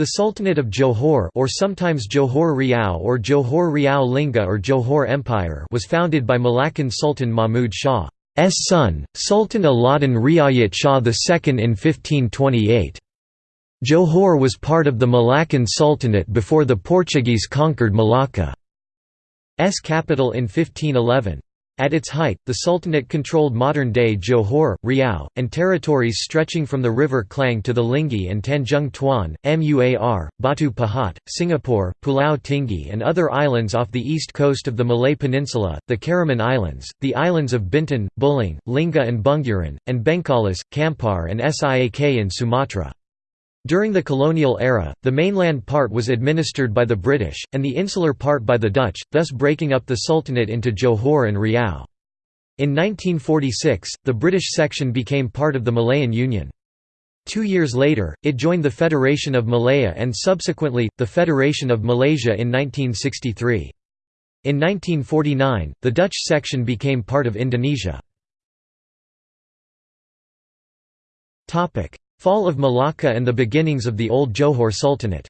The Sultanate of Johor or sometimes Johor Riau or Johor Riau Lingga or Johor Empire was founded by Malaccan Sultan Mahmud Shah's son, Sultan Alauddin Riayat Shah II in 1528. Johor was part of the Malaccan Sultanate before the Portuguese conquered Malacca's capital in 1511. At its height, the Sultanate controlled modern-day Johor, Riau, and territories stretching from the River Klang to the Linggi and Tanjung Tuan, Muar, Batu Pahat, Singapore, Pulau Tinggi and other islands off the east coast of the Malay Peninsula, the Karimun Islands, the islands of Bintan, Bulang, Lingga and Bunguran, and Bengkalis, Kampar and Siak in Sumatra. During the colonial era, the mainland part was administered by the British, and the insular part by the Dutch, thus breaking up the Sultanate into Johor and Riau. In 1946, the British section became part of the Malayan Union. Two years later, it joined the Federation of Malaya and subsequently, the Federation of Malaysia in 1963. In 1949, the Dutch section became part of Indonesia. Fall of Malacca and the beginnings of the Old Johor Sultanate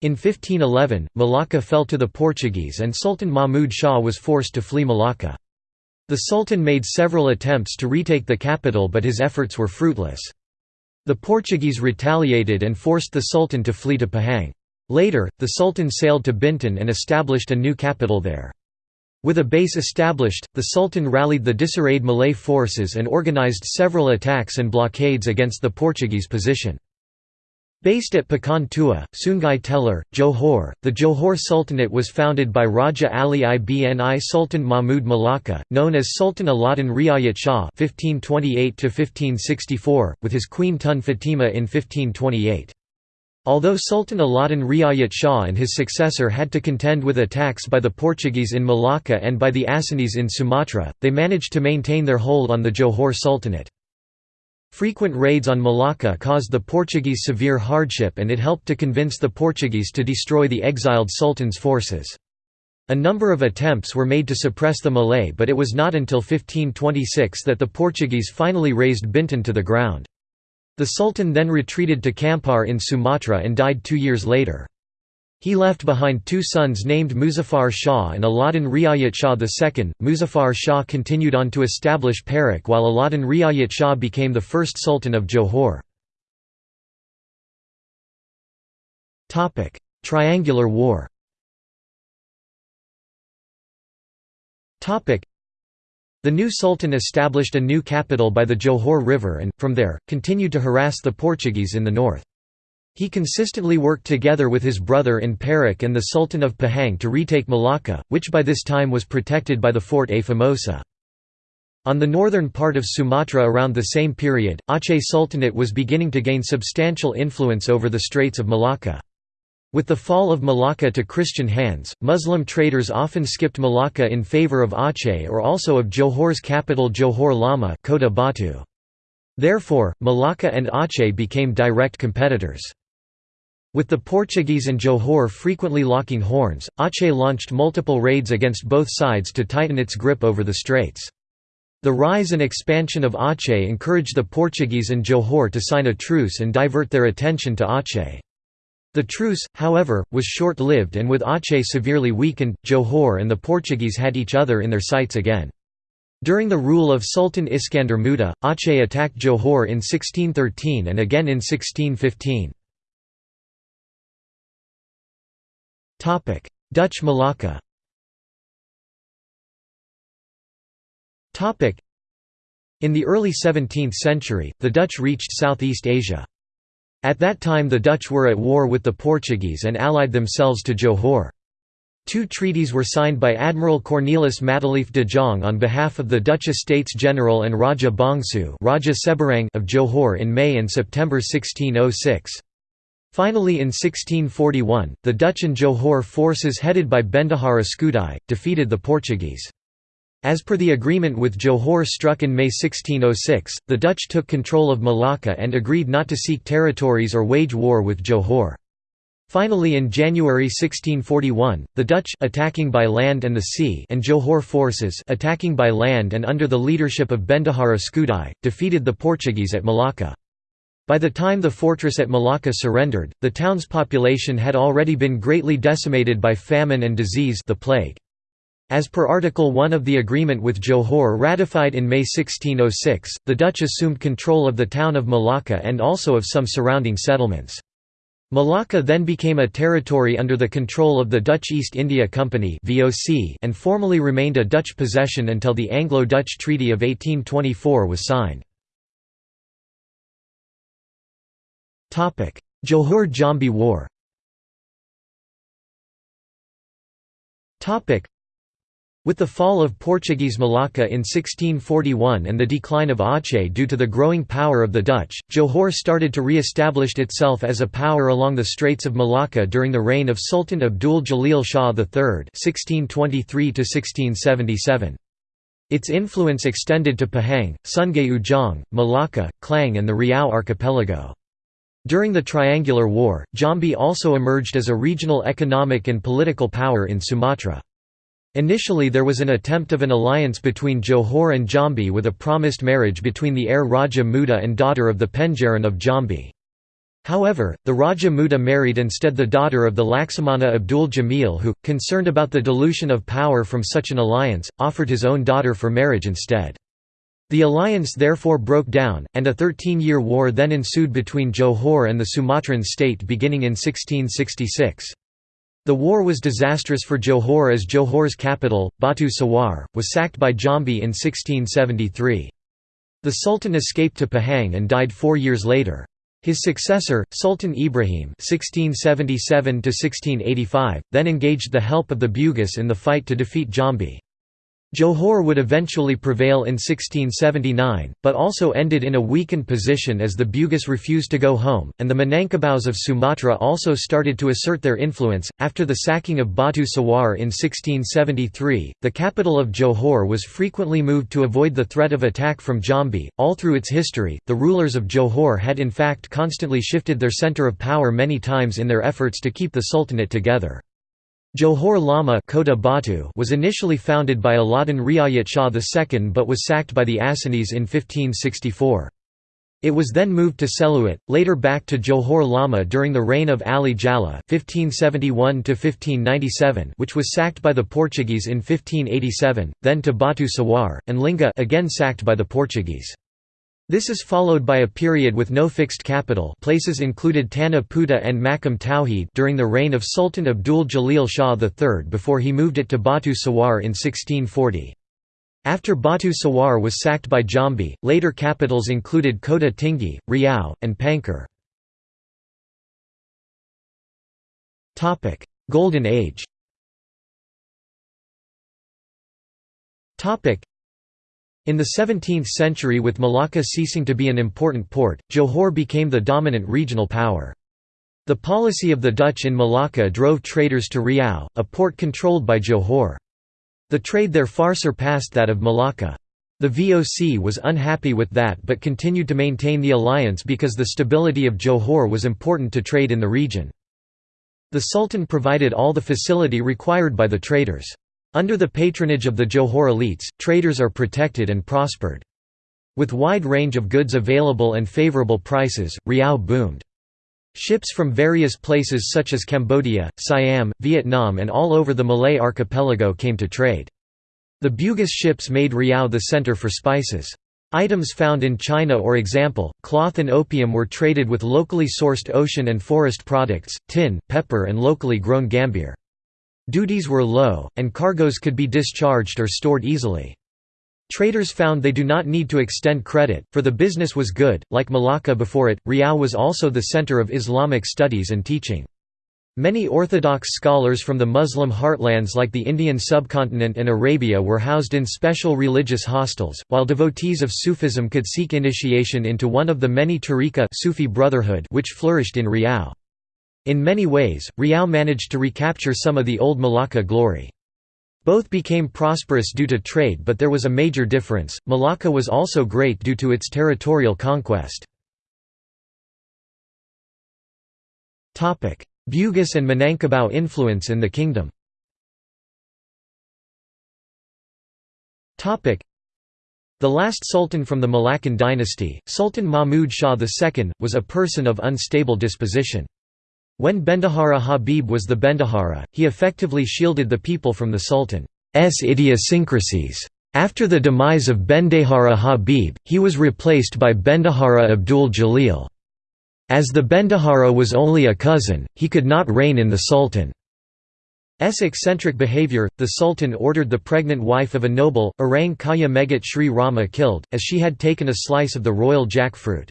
in 1511, Malacca fell to the Portuguese and Sultan Mahmud Shah was forced to flee Malacca. The Sultan made several attempts to retake the capital but his efforts were fruitless. The Portuguese retaliated and forced the Sultan to flee to Pahang. Later, the Sultan sailed to Bintan and established a new capital there. With a base established, the Sultan rallied the disarrayed Malay forces and organized several attacks and blockades against the Portuguese position. Based at Pekan Tua, Sungai Telur, Johor, the Johor Sultanate was founded by Raja Ali ibn I Sultan Mahmud Malacca, known as Sultan Alauddin Riayat Shah (1528–1564), with his queen Tun Fatima in 1528. Although Sultan Alauddin Riayat Shah and his successor had to contend with attacks by the Portuguese in Malacca and by the Acehnese in Sumatra, they managed to maintain their hold on the Johor Sultanate. Frequent raids on Malacca caused the Portuguese severe hardship and it helped to convince the Portuguese to destroy the exiled Sultan's forces. A number of attempts were made to suppress the Malay but it was not until 1526 that the Portuguese finally razed Bintan to the ground. The Sultan then retreated to Kampar in Sumatra and died two years later. He left behind two sons named Muzaffar Shah and Alauddin Riayat Shah II. Muzaffar Shah continued on to establish Perak while Alauddin Riayat Shah became the first Sultan of Johor. Triangular War the new sultan established a new capital by the Johor River and, from there, continued to harass the Portuguese in the north. He consistently worked together with his brother in Perak and the Sultan of Pahang to retake Malacca, which by this time was protected by the Fort A Famosa. On the northern part of Sumatra around the same period, Aceh Sultanate was beginning to gain substantial influence over the Straits of Malacca. With the fall of Malacca to Christian hands, Muslim traders often skipped Malacca in favor of Aceh or also of Johor's capital Johor Lama Kota Batu. Therefore, Malacca and Aceh became direct competitors. With the Portuguese and Johor frequently locking horns, Aceh launched multiple raids against both sides to tighten its grip over the straits. The rise and expansion of Aceh encouraged the Portuguese and Johor to sign a truce and divert their attention to Aceh. The truce, however, was short-lived and with Aceh severely weakened, Johor and the Portuguese had each other in their sights again. During the rule of Sultan Iskandar Muda, Aceh attacked Johor in 1613 and again in 1615. Dutch Malacca In the early 17th century, the Dutch reached Southeast Asia. At that time the Dutch were at war with the Portuguese and allied themselves to Johor. Two treaties were signed by Admiral Cornelis Matelief de Jong on behalf of the Dutch Estates General and Raja Bongsu Raja Seberang of Johor in May and September 1606. Finally in 1641, the Dutch and Johor forces headed by Bendahara Skudai, defeated the Portuguese. As per the agreement with Johor struck in May 1606, the Dutch took control of Malacca and agreed not to seek territories or wage war with Johor. Finally in January 1641, the Dutch attacking by land and the sea and Johor forces attacking by land and under the leadership of Bendahara Skudai, defeated the Portuguese at Malacca. By the time the fortress at Malacca surrendered, the town's population had already been greatly decimated by famine and disease the plague. As per Article 1 of the agreement with Johor ratified in May 1606, the Dutch assumed control of the town of Malacca and also of some surrounding settlements. Malacca then became a territory under the control of the Dutch East India Company and formally remained a Dutch possession until the Anglo-Dutch Treaty of 1824 was signed. Johor–Jambi War with the fall of Portuguese Malacca in 1641 and the decline of Aceh due to the growing power of the Dutch, Johor started to re-establish itself as a power along the Straits of Malacca during the reign of Sultan Abdul Jalil Shah III (1623–1677). Its influence extended to Pahang, Sungai Ujong, Malacca, Klang and the Riau archipelago. During the Triangular War, Jambi also emerged as a regional economic and political power in Sumatra. Initially there was an attempt of an alliance between Johor and Jambi with a promised marriage between the heir Raja Muda and daughter of the Pangeran of Jambi. However, the Raja Muda married instead the daughter of the Laksamana Abdul Jamil who, concerned about the dilution of power from such an alliance, offered his own daughter for marriage instead. The alliance therefore broke down, and a 13-year war then ensued between Johor and the Sumatran state beginning in 1666. The war was disastrous for Johor as Johor's capital, Batu Sawar, was sacked by Jambi in 1673. The Sultan escaped to Pahang and died four years later. His successor, Sultan Ibrahim (1677–1685), then engaged the help of the Bugis in the fight to defeat Jambi. Johor would eventually prevail in 1679, but also ended in a weakened position as the Bugis refused to go home, and the Minangkabaus of Sumatra also started to assert their influence. After the sacking of Batu Sawar in 1673, the capital of Johor was frequently moved to avoid the threat of attack from Jambi. All through its history, the rulers of Johor had in fact constantly shifted their center of power many times in their efforts to keep the sultanate together. Johor Lama Kota Batu was initially founded by Alauddin Riayat Shah II but was sacked by the Acehnese in 1564. It was then moved to Seluit, later back to Johor Lama during the reign of Ali Jalla (1571–1597), which was sacked by the Portuguese in 1587, then to Batu Sawar, and Lingga again sacked by the Portuguese. This is followed by a period with no fixed capital places included Tanah Puteh and Makam Tauhid during the reign of Sultan Abdul Jalil Shah III before he moved it to Batu Sawar in 1640. After Batu Sawar was sacked by Jambi, later capitals included Kota Tinggi, Riau, and Pankar. Golden Age in the 17th century with Malacca ceasing to be an important port, Johor became the dominant regional power. The policy of the Dutch in Malacca drove traders to Riau, a port controlled by Johor. The trade there far surpassed that of Malacca. The VOC was unhappy with that but continued to maintain the alliance because the stability of Johor was important to trade in the region. The Sultan provided all the facility required by the traders. Under the patronage of the Johor elites, traders are protected and prospered. With wide range of goods available and favorable prices, Riau boomed. Ships from various places such as Cambodia, Siam, Vietnam and all over the Malay archipelago came to trade. The Bugis ships made Riau the center for spices. Items found in China or example, cloth and opium were traded with locally sourced ocean and forest products, tin, pepper and locally grown gambir. Duties were low, and cargoes could be discharged or stored easily. Traders found they do not need to extend credit, for the business was good. Like Malacca before it, Riau was also the center of Islamic studies and teaching. Many Orthodox scholars from the Muslim heartlands like the Indian subcontinent and Arabia were housed in special religious hostels, while devotees of Sufism could seek initiation into one of the many tariqa Sufi brotherhood which flourished in Riau. In many ways, Riau managed to recapture some of the old Malacca glory. Both became prosperous due to trade but there was a major difference, Malacca was also great due to its territorial conquest. Bugis and Minangkabau influence in the kingdom the last sultan from the Malaccan dynasty, Sultan Mahmud Shah II, was a person of unstable disposition. When Bendahara Habib was the Bendahara, he effectively shielded the people from the sultan's idiosyncrasies. After the demise of Bendahara Habib, he was replaced by Bendahara Abdul Jalil. As the Bendahara was only a cousin, he could not rein in the Sultan's eccentric behavior, the Sultan ordered the pregnant wife of a noble, Orang Kaya Megat Sri Rama killed, as she had taken a slice of the royal jackfruit.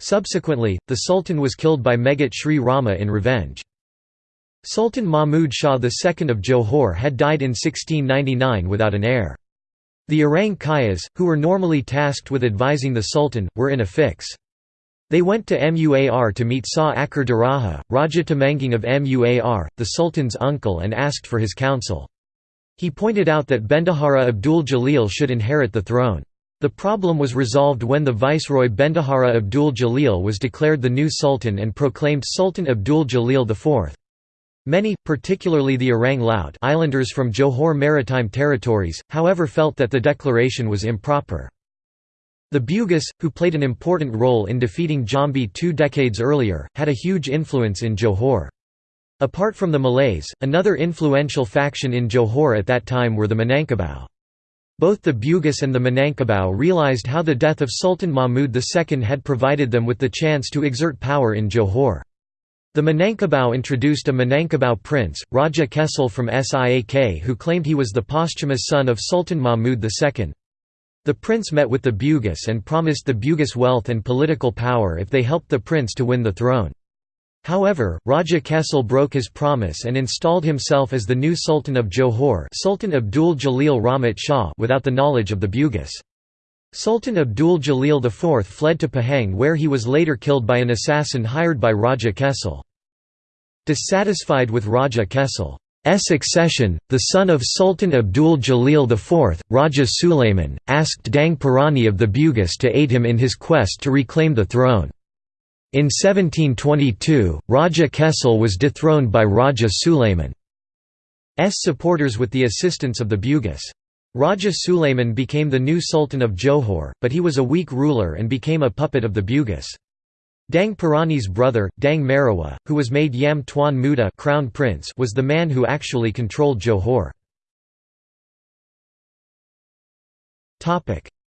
Subsequently, the Sultan was killed by Megat Sri Rama in revenge. Sultan Mahmud Shah II of Johor had died in 1699 without an heir. The Orang Kayas, who were normally tasked with advising the Sultan, were in a fix. They went to Muar to meet Sa Akar Diraja, Raja Temenggung of Muar, the Sultan's uncle and asked for his counsel. He pointed out that Bendahara Abdul Jalil should inherit the throne. The problem was resolved when the viceroy Bendahara Abdul Jalil was declared the new sultan and proclaimed Sultan Abdul Jalil IV. Many, particularly the Orang Laut islanders from Johor Maritime Territories, however felt that the declaration was improper. The Bugis, who played an important role in defeating Jambi two decades earlier, had a huge influence in Johor. Apart from the Malays, another influential faction in Johor at that time were the Minangkabau. Both the Bugis and the Minangkabau realized how the death of Sultan Mahmud II had provided them with the chance to exert power in Johor. The Minangkabau introduced a Minangkabau prince, Raja Kecil from Siak who claimed he was the posthumous son of Sultan Mahmud II. The prince met with the Bugis and promised the Bugis wealth and political power if they helped the prince to win the throne. However, Raja Kecil broke his promise and installed himself as the new Sultan of Johor Sultan Abdul Jalil Rahmat Shah without the knowledge of the Bugis. Sultan Abdul Jalil IV fled to Pahang where he was later killed by an assassin hired by Raja Kecil. Dissatisfied with Raja Kecil accession, the son of Sultan Abdul Jalil IV, Raja Suleiman, asked Daeng Parani of the Bugis to aid him in his quest to reclaim the throne. In 1722, Raja Kecil was dethroned by Raja Suleiman's supporters with the assistance of the Bugis. Raja Suleiman became the new Sultan of Johor, but he was a weak ruler and became a puppet of the Bugis. Daeng Parani's brother, Daeng Marewah, who was made Yam Tuan Muda crown prince was the man who actually controlled Johor.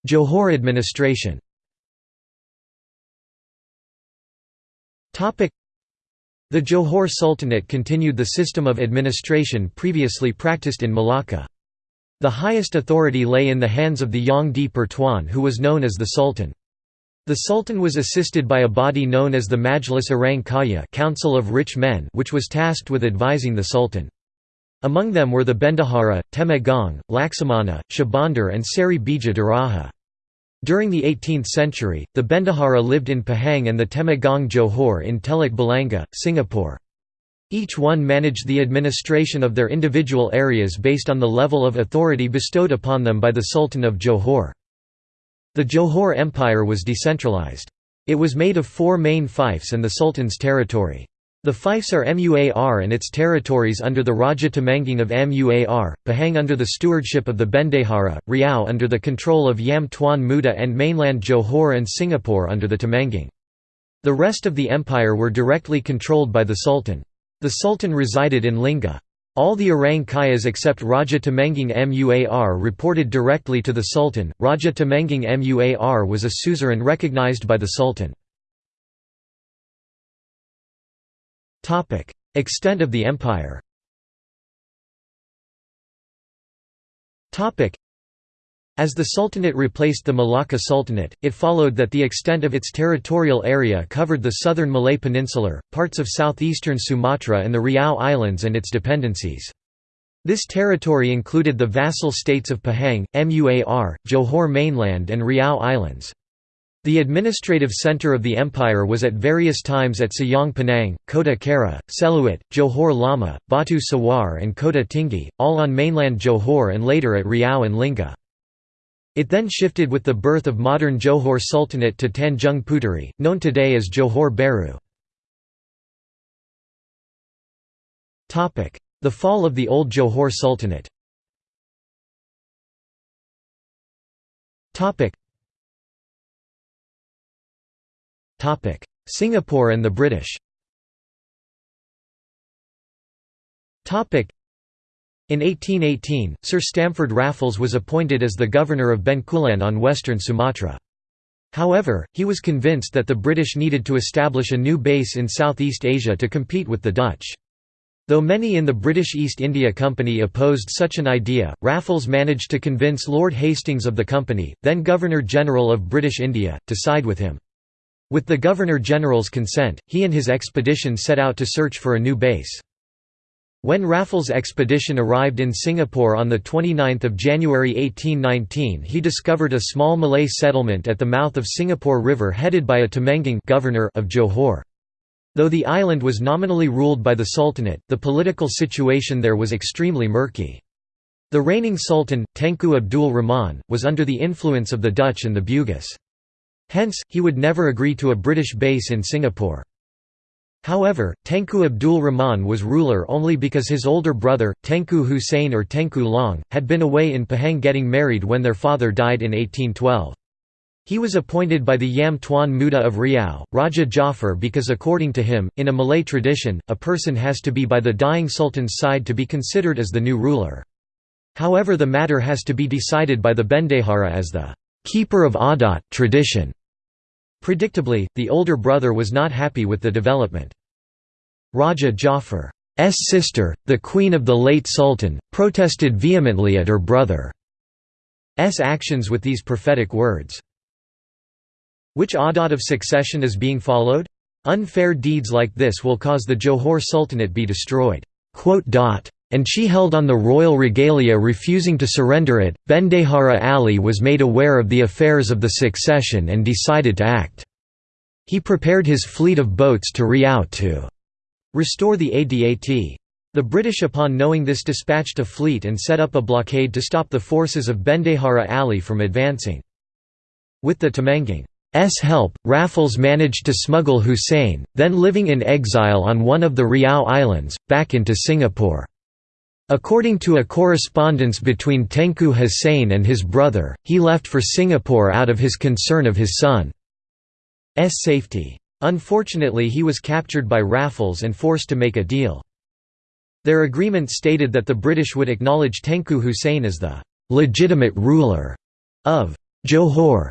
Johor administration the Johor Sultanate continued the system of administration previously practiced in Malacca. The highest authority lay in the hands of the Yang di Pertuan who was known as the Sultan. The Sultan was assisted by a body known as the Majlis Orang Kaya Council of Rich Men which was tasked with advising the Sultan. Among them were the Bendahara, Temenggung, Laksamana, Shahbandar and Seri Bija Diraja. During the 18th century, the Bendahara lived in Pahang and the Temenggung Johor in Teluk Balanga, Singapore. Each one managed the administration of their individual areas based on the level of authority bestowed upon them by the Sultan of Johor. The Johor Empire was decentralized. It was made of four main fiefs and the Sultan's territory. The fiefs are Muar and its territories under the Raja Temenggung of Muar, Pahang under the stewardship of the Bendahara, Riau under the control of Yam Tuan Muda and mainland Johor and Singapore under the Temenggung. The rest of the empire were directly controlled by the Sultan. The Sultan resided in Lingga. All the Orang Kayas except Raja Temenggung Muar reported directly to the Sultan. Raja Temenggung Muar was a suzerain recognized by the Sultan. Extent of the empire as the Sultanate replaced the Malacca Sultanate, it followed that the extent of its territorial area covered the southern Malay Peninsula, parts of southeastern Sumatra and the Riau Islands and its dependencies. This territory included the vassal states of Pahang, Muar, Johor mainland and Riau Islands. The administrative center of the empire was at various times at Sayong Pinang, Kota Kara, Seluit, Johor Lama, Batu Sawar and Kota Tinggi, all on mainland Johor and later at Riau and Lingga. It then shifted with the birth of modern Johor Sultanate to Tanjung Puteri, known today as Johor Bahru. The fall of the Old Johor Sultanate Singapore and the British in 1818, Sir Stamford Raffles was appointed as the governor of Bencoolen on western Sumatra. However, he was convinced that the British needed to establish a new base in Southeast Asia to compete with the Dutch. Though many in the British East India Company opposed such an idea, Raffles managed to convince Lord Hastings of the company, then Governor-General of British India, to side with him. With the Governor-General's consent, he and his expedition set out to search for a new base. When Raffles' expedition arrived in Singapore on 29 January 1819 he discovered a small Malay settlement at the mouth of Singapore River headed by a Temenggung governor of Johor. Though the island was nominally ruled by the Sultanate, the political situation there was extremely murky. The reigning sultan, Tengku Abdul Rahman, was under the influence of the Dutch and the Bugis. Hence, he would never agree to a British base in Singapore. However, Tengku Abdul Rahman was ruler only because his older brother, Tengku Hussein or Tengku Long, had been away in Pahang getting married when their father died in 1812. He was appointed by the Yam Tuan Muda of Riau, Raja Jafar because according to him, in a Malay tradition, a person has to be by the dying sultan's side to be considered as the new ruler. However the matter has to be decided by the Bendahara as the keeper of adat tradition. Predictably, the older brother was not happy with the development. Raja Jafar's sister, the queen of the late sultan, protested vehemently at her brother's actions with these prophetic words. Which adat of succession is being followed? Unfair deeds like this will cause the Johor Sultanate be destroyed and she held on the royal regalia refusing to surrender it. Bendahara Ali was made aware of the affairs of the succession and decided to act. He prepared his fleet of boats to Riau to restore the Adat. The British upon knowing this dispatched a fleet and set up a blockade to stop the forces of Bendahara Ali from advancing. With the Temenggung help, Raffles managed to smuggle Hussein, then living in exile on one of the Riau Islands, back into Singapore. According to a correspondence between Tengku Hussein and his brother, he left for Singapore out of his concern of his son's safety. Unfortunately he was captured by Raffles and forced to make a deal. Their agreement stated that the British would acknowledge Tengku Hussein as the «legitimate ruler» of Johor,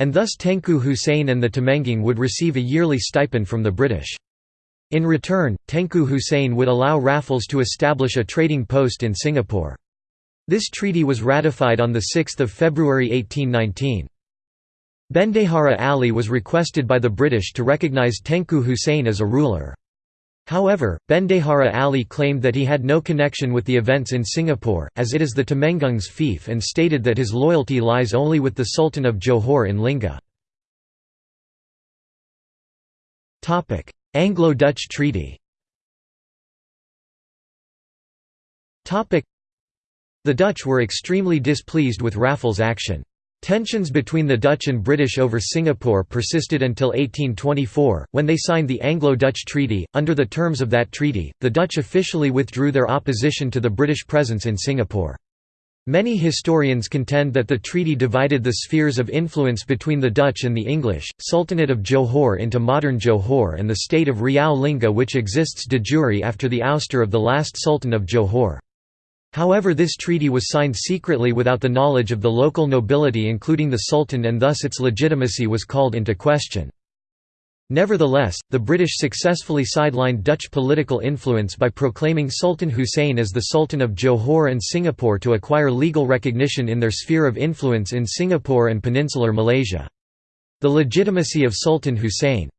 and thus Tengku Hussein and the Temenggung would receive a yearly stipend from the British. In return, Tengku Hussein would allow Raffles to establish a trading post in Singapore. This treaty was ratified on 6 February 1819. Bendahara Ali was requested by the British to recognise Tengku Hussein as a ruler. However, Bendahara Ali claimed that he had no connection with the events in Singapore, as it is the Temenggung's fief and stated that his loyalty lies only with the Sultan of Johor in Lingga. Anglo-Dutch Treaty The Dutch were extremely displeased with Raffles' action. Tensions between the Dutch and British over Singapore persisted until 1824, when they signed the Anglo-Dutch Treaty. Under the terms of that treaty, the Dutch officially withdrew their opposition to the British presence in Singapore. Many historians contend that the treaty divided the spheres of influence between the Dutch and the English, Sultanate of Johor into modern Johor and the state of Riau Lingga which exists de jure after the ouster of the last Sultan of Johor. However this treaty was signed secretly without the knowledge of the local nobility including the Sultan and thus its legitimacy was called into question. Nevertheless, the British successfully sidelined Dutch political influence by proclaiming Sultan Hussein as the Sultan of Johor and Singapore to acquire legal recognition in their sphere of influence in Singapore and peninsular Malaysia. The legitimacy of Sultan Hussein's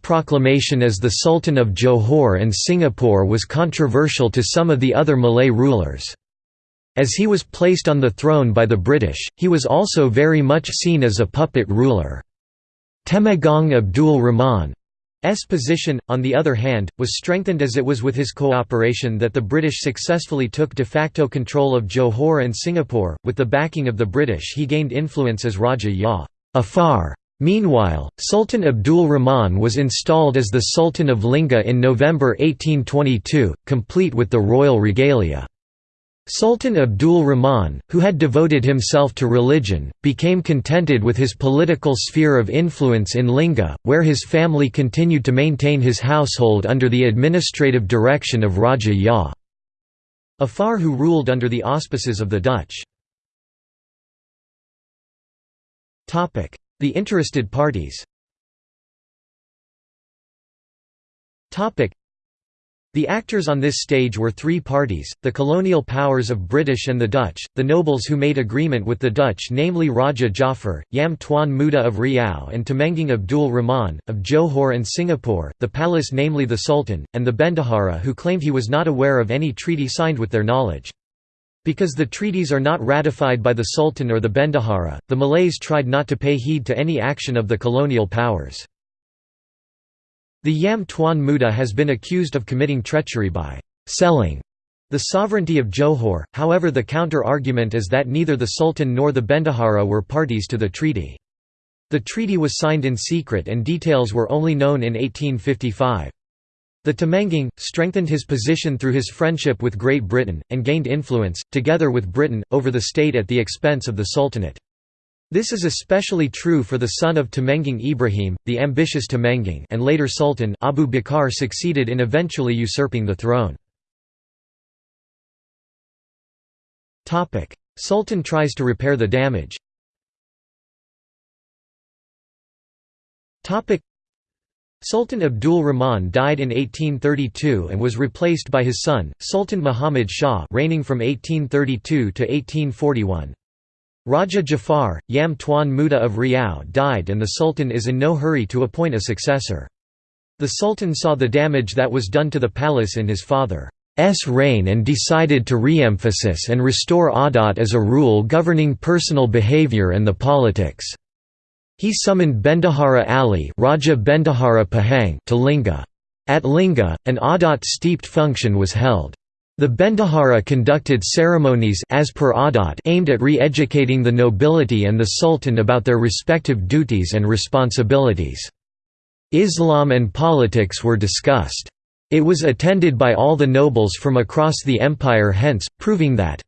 proclamation as the Sultan of Johor and Singapore was controversial to some of the other Malay rulers. As he was placed on the throne by the British, he was also very much seen as a puppet ruler. Temenggong Abdul Rahman's position, on the other hand, was strengthened as it was with his cooperation that the British successfully took de facto control of Johor and Singapore. With the backing of the British, he gained influence as Raja Ya afar, Meanwhile, Sultan Abdul Rahman was installed as the Sultan of Lingga in November 1822, complete with the royal regalia. Sultan Abdul Rahman, who had devoted himself to religion, became contented with his political sphere of influence in Lingga, where his family continued to maintain his household under the administrative direction of Raja Ya. Afar who ruled under the auspices of the Dutch. The interested parties the actors on this stage were three parties, the colonial powers of British and the Dutch, the nobles who made agreement with the Dutch namely Raja Jafar, Yam Tuan Muda of Riau and Temenggung Abdul Rahman, of Johor and Singapore, the palace namely the Sultan, and the Bendahara who claimed he was not aware of any treaty signed with their knowledge. Because the treaties are not ratified by the Sultan or the Bendahara, the Malays tried not to pay heed to any action of the colonial powers. The Yam Tuan Muda has been accused of committing treachery by «selling» the sovereignty of Johor, however the counter-argument is that neither the Sultan nor the Bendahara were parties to the treaty. The treaty was signed in secret and details were only known in 1855. The Temenggung, strengthened his position through his friendship with Great Britain, and gained influence, together with Britain, over the state at the expense of the Sultanate. This is especially true for the son of Temenggung Ibrahim, the ambitious Temenggung and later Sultan Abu Bakr succeeded in eventually usurping the throne. Sultan tries to repair the damage Sultan Abdul Rahman died in 1832 and was replaced by his son, Sultan Muhammad Shah reigning from 1832 to 1841. Raja Jafar, Yam Tuan Muda of Riau died and the Sultan is in no hurry to appoint a successor. The Sultan saw the damage that was done to the palace in his father's reign and decided to re-emphasize and restore adat as a rule governing personal behavior and the politics. He summoned Bendahara Ali Raja Bendahara Pahang to Lingga. At Lingga, an Adat-steeped function was held. The Bendahara conducted ceremonies as per Adat aimed at re-educating the nobility and the Sultan about their respective duties and responsibilities. Islam and politics were discussed. It was attended by all the nobles from across the empire hence, proving that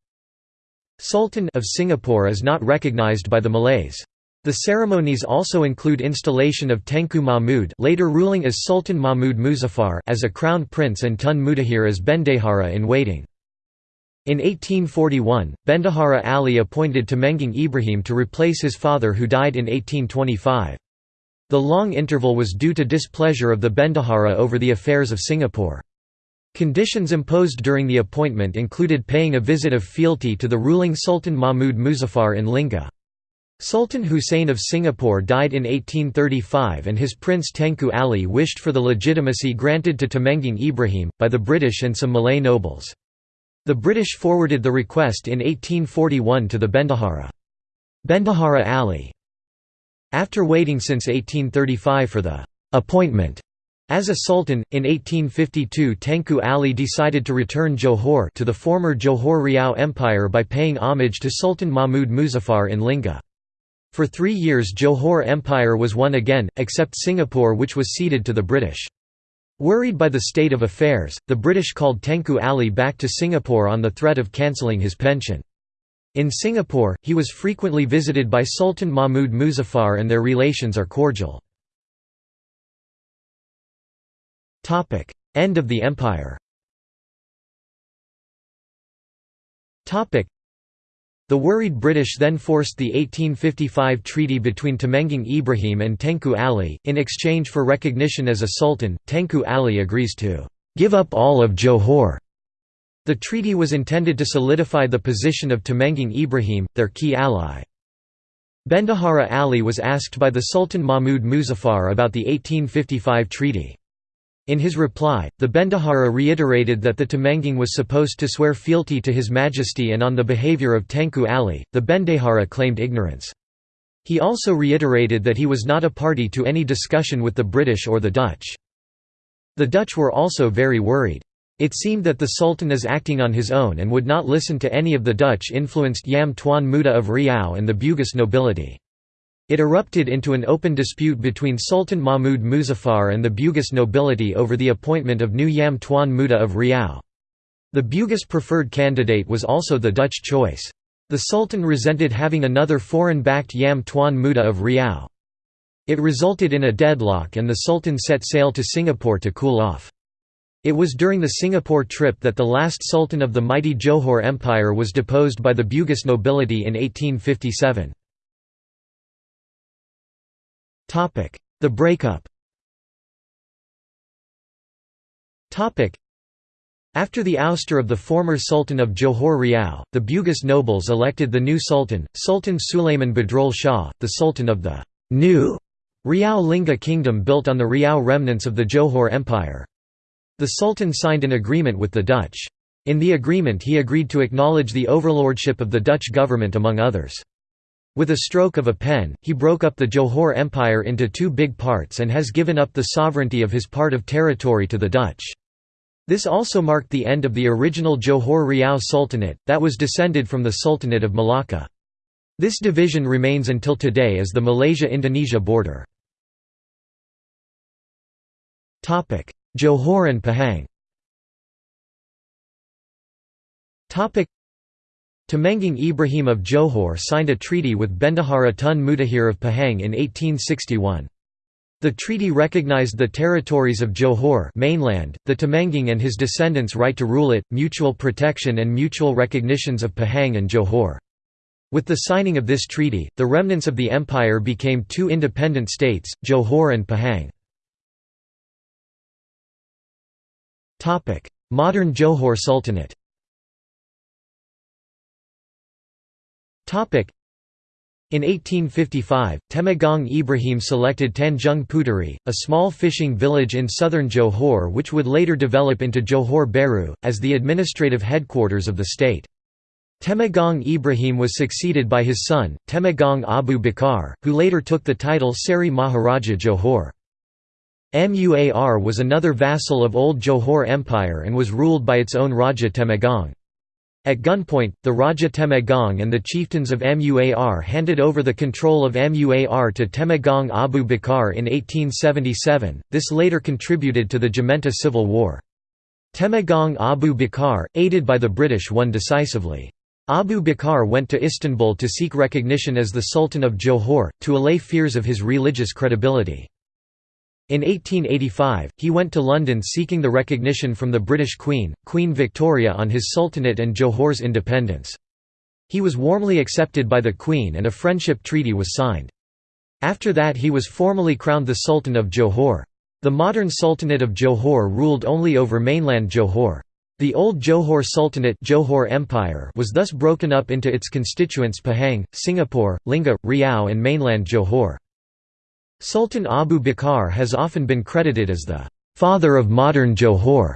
Sultan of Singapore is not recognized by the Malays. The ceremonies also include installation of Tengku Mahmud later ruling as Sultan Mahmud Muzaffar as a crown prince and Tun Mutahir as Bendahara in waiting. In 1841, Bendahara Ali appointed Temenggung Ibrahim to replace his father who died in 1825. The long interval was due to displeasure of the Bendahara over the affairs of Singapore. Conditions imposed during the appointment included paying a visit of fealty to the ruling Sultan Mahmud Muzaffar in Lingga. Sultan Hussein of Singapore died in 1835 and his prince Tengku Ali wished for the legitimacy granted to Temenggung Ibrahim, by the British and some Malay nobles. The British forwarded the request in 1841 to the Bendahara. Bendahara Ali. After waiting since 1835 for the appointment as a sultan, in 1852 Tengku Ali decided to return Johor to the former Johor Riau Empire by paying homage to Sultan Mahmud Muzaffar in Lingga. For three years Johor Empire was won again, except Singapore which was ceded to the British. Worried by the state of affairs, the British called Tengku Ali back to Singapore on the threat of cancelling his pension. In Singapore, he was frequently visited by Sultan Mahmud Muzaffar and their relations are cordial. End of the empire the worried British then forced the 1855 treaty between Temenggung Ibrahim and Tengku Ali. In exchange for recognition as a sultan, Tengku Ali agrees to give up all of Johor. The treaty was intended to solidify the position of Temenggung Ibrahim, their key ally. Bendahara Ali was asked by the Sultan Mahmud Muzaffar about the 1855 treaty. In his reply, the Bendahara reiterated that the Temenggung was supposed to swear fealty to His Majesty and on the behavior of Tengku Ali, the Bendahara claimed ignorance. He also reiterated that he was not a party to any discussion with the British or the Dutch. The Dutch were also very worried. It seemed that the Sultan is acting on his own and would not listen to any of the Dutch-influenced Yam Tuan Muda of Riau and the Bugis nobility. It erupted into an open dispute between Sultan Mahmud Muzaffar and the Bugis nobility over the appointment of new Yam Tuan Muda of Riau. The Bugis preferred candidate was also the Dutch choice. The Sultan resented having another foreign-backed Yam Tuan Muda of Riau. It resulted in a deadlock and the Sultan set sail to Singapore to cool off. It was during the Singapore trip that the last sultan of the mighty Johor Empire was deposed by the Bugis nobility in 1857. The breakup after the ouster of the former Sultan of Johor Riau, the Bugis nobles elected the new Sultan, Sultan Suleiman Badrul Shah, the Sultan of the new Riau Lingga kingdom built on the Riau remnants of the Johor Empire. The Sultan signed an agreement with the Dutch. In the agreement he agreed to acknowledge the overlordship of the Dutch government among others. With a stroke of a pen, he broke up the Johor Empire into two big parts and has given up the sovereignty of his part of territory to the Dutch. This also marked the end of the original Johor Riau Sultanate, that was descended from the Sultanate of Malacca. This division remains until today as the Malaysia–Indonesia border. Johor and Pahang Temenggung Ibrahim of Johor signed a treaty with Bendahara Tun Mutahir of Pahang in 1861. The treaty recognized the territories of Johor mainland, the Temenggung and his descendants' right to rule it, mutual protection and mutual recognitions of Pahang and Johor. With the signing of this treaty, the remnants of the empire became two independent states, Johor and Pahang. Modern Johor Sultanate in 1855, Temenggung Ibrahim selected Tanjung Puteri, a small fishing village in southern Johor which would later develop into Johor Bahru, as the administrative headquarters of the state. Temenggung Ibrahim was succeeded by his son, Temenggung Abu Bakar, who later took the title Seri Maharaja Johor. Muar was another vassal of Old Johor Empire and was ruled by its own Raja Temenggung. At gunpoint, the Raja Temenggung and the chieftains of Muar handed over the control of Muar to Temenggung Abu Bakar in 1877, this later contributed to the Jementah Civil War. Temenggung Abu Bakar, aided by the British won decisively. Abu Bakar went to Istanbul to seek recognition as the Sultan of Johor, to allay fears of his religious credibility. In 1885, he went to London seeking the recognition from the British Queen, Queen Victoria on his sultanate and Johor's independence. He was warmly accepted by the Queen and a friendship treaty was signed. After that he was formally crowned the Sultan of Johor. The modern Sultanate of Johor ruled only over mainland Johor. The old Johor Sultanate Johor Empire was thus broken up into its constituents Pahang, Singapore, Lingga, Riau and mainland Johor. Sultan Abu Bakar has often been credited as the «father of modern Johor»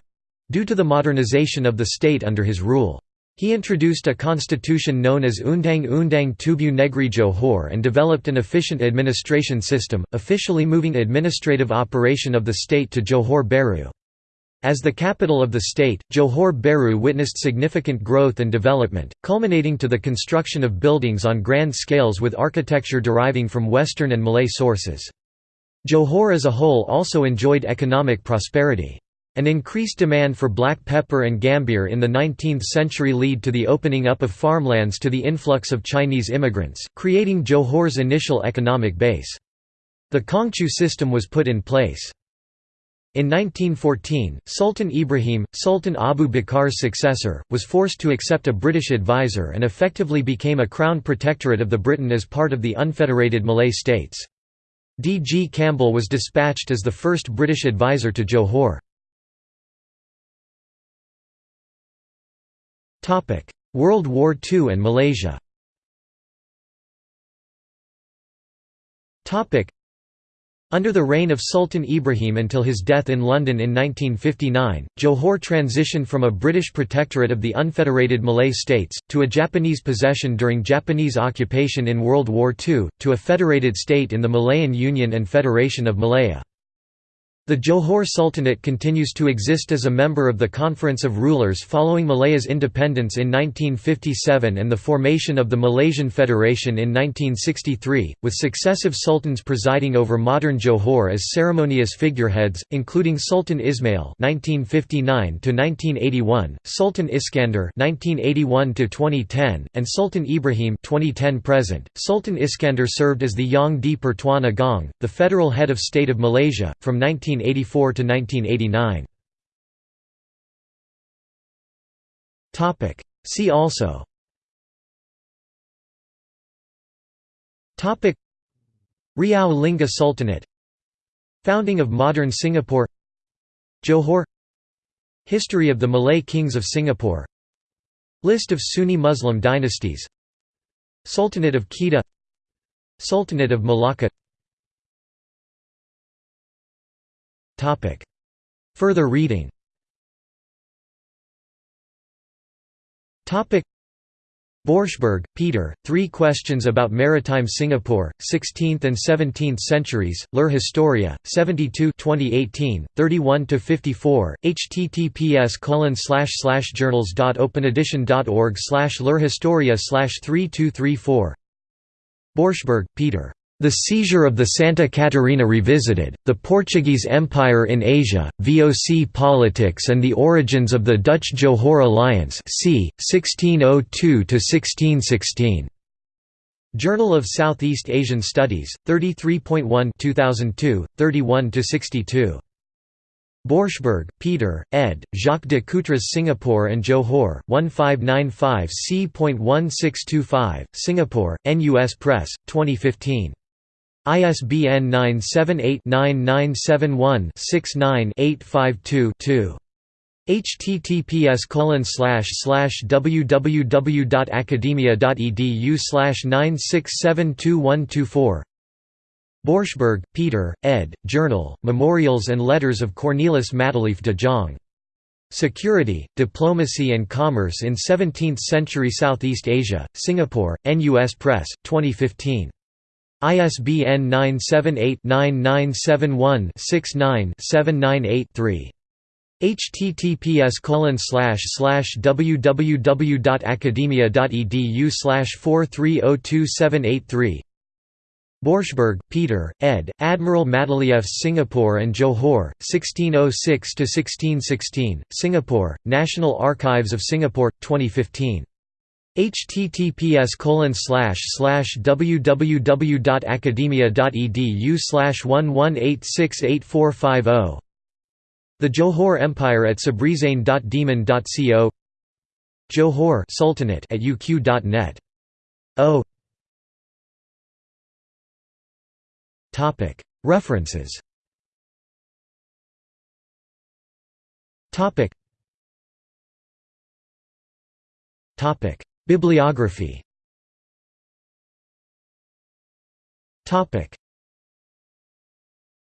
due to the modernization of the state under his rule. He introduced a constitution known as Undang Undang Tubuh Negri Johor and developed an efficient administration system, officially moving administrative operation of the state to Johor Bahru. As the capital of the state, Johor Bahru witnessed significant growth and development, culminating to the construction of buildings on grand scales with architecture deriving from Western and Malay sources. Johor as a whole also enjoyed economic prosperity. An increased demand for black pepper and gambir in the 19th century led to the opening up of farmlands to the influx of Chinese immigrants, creating Johor's initial economic base. The Kangchu system was put in place. In 1914, Sultan Ibrahim, Sultan Abu Bakar's successor, was forced to accept a British advisor and effectively became a crown protectorate of the Britain as part of the unfederated Malay states. D. G. Campbell was dispatched as the first British advisor to Johor. World War II and Malaysia under the reign of Sultan Ibrahim until his death in London in 1959, Johor transitioned from a British protectorate of the unfederated Malay states, to a Japanese possession during Japanese occupation in World War II, to a federated state in the Malayan Union and Federation of Malaya. The Johor Sultanate continues to exist as a member of the Conference of Rulers following Malaya's independence in 1957 and the formation of the Malaysian Federation in 1963, with successive sultans presiding over modern Johor as ceremonious figureheads, including Sultan Ismail (1959–1981), Sultan Iskandar (1981–2010), and Sultan Ibrahim (2010–present). Sultan Iskandar served as the Yang di Pertuan Agong, the federal head of state of Malaysia, from 19 1984 to 1989. Topic. See also. Topic. Riau Lingga Sultanate. Founding of modern Singapore. Johor. History of the Malay kings of Singapore. List of Sunni Muslim dynasties. Sultanate of Kedah. Sultanate of Malacca Further reading. Borschberg, Peter, Three Questions About Maritime Singapore, 16th and 17th Centuries, Ler Historia, 72 2018, 31–54, https colon journals.openedition.org Ler Historia 3234 Borschberg, Peter. The Seizure of the Santa Catarina Revisited, The Portuguese Empire in Asia, VOC Politics and the Origins of the Dutch Johor Alliance c. 1602–1616. Journal of Southeast Asian Studies, 33.1 2002, 31–62. Borschberg, Peter, ed., Jacques de Coutre's Singapore and Johor, 1595 c.1625, Singapore, NUS Press, 2015. ISBN 978-9971-69-852-2. https www.academia.edu 9672124 Borschberg, Peter, ed., Journal, Memorials and Letters of Cornelis Matelief de Jong. Security, Diplomacy and Commerce in Seventeenth-Century Southeast Asia, Singapore, NUS Press, 2015. ISBN 978-9971-69-798-3. https www.academia.edu 43027883 Borschberg, Peter, ed., Admiral Matelief's Singapore and Johor, 1606–1616, Singapore, National Archives of Singapore, 2015 https www.academia.edu 11868450 The Johor Empire at sabrizain.demon.co Johor Sultanate at uq.net. O. References. Topic. Topic Bibliography